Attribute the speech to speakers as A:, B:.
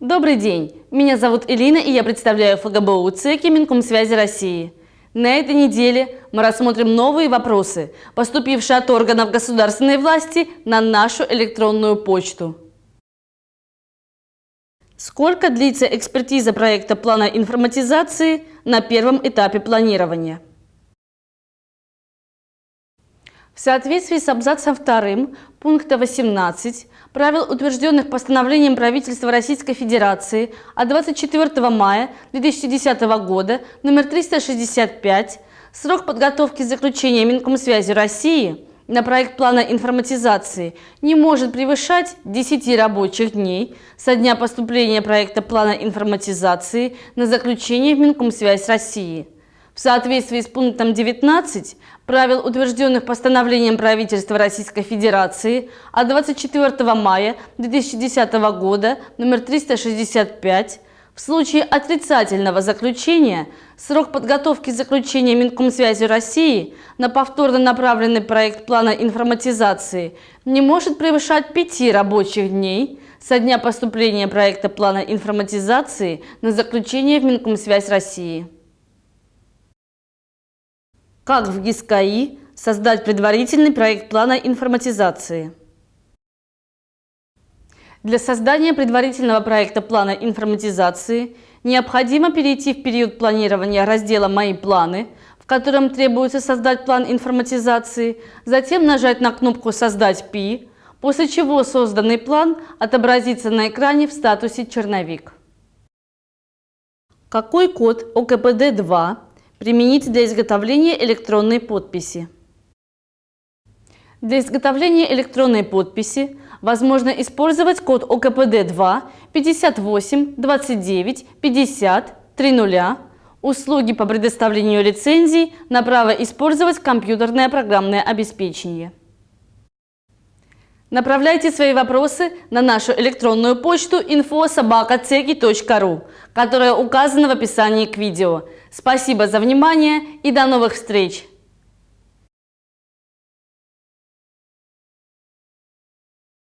A: Добрый день! Меня зовут Элина и я представляю ФГБУ ЦЕКИ Минкомсвязи России. На этой неделе мы рассмотрим новые вопросы, поступившие от органов государственной власти на нашу электронную почту. Сколько длится экспертиза проекта плана информатизации на первом этапе планирования? В соответствии с абзацем 2 пункта 18 правил, утвержденных постановлением правительства Российской Федерации от 24 мая 2010 года номер 365, срок подготовки заключения Минкомсвязи России на проект плана информатизации не может превышать 10 рабочих дней со дня поступления проекта плана информатизации на заключение в Минкомсвязь России – в соответствии с пунктом 19 правил, утвержденных постановлением правительства Российской Федерации от 24 мая 2010 года номер 365, в случае отрицательного заключения срок подготовки заключения Минкомсвязи России на повторно направленный проект плана информатизации не может превышать пяти рабочих дней со дня поступления проекта плана информатизации на заключение в Минкомсвязь России. Как в ГИСКАИ создать предварительный проект плана информатизации? Для создания предварительного проекта плана информатизации необходимо перейти в период планирования раздела «Мои планы», в котором требуется создать план информатизации, затем нажать на кнопку «Создать ПИ», после чего созданный план отобразится на экране в статусе «Черновик». Какой код ОКПД-2 применить для изготовления электронной подписи. Для изготовления электронной подписи возможно использовать код ОКПД-2 58 29 50 30 услуги по предоставлению лицензий на право использовать компьютерное программное обеспечение. Направляйте свои вопросы на нашу электронную почту info.sobaka.ceki.ru, которая указана в описании к видео. Спасибо за внимание и до новых встреч!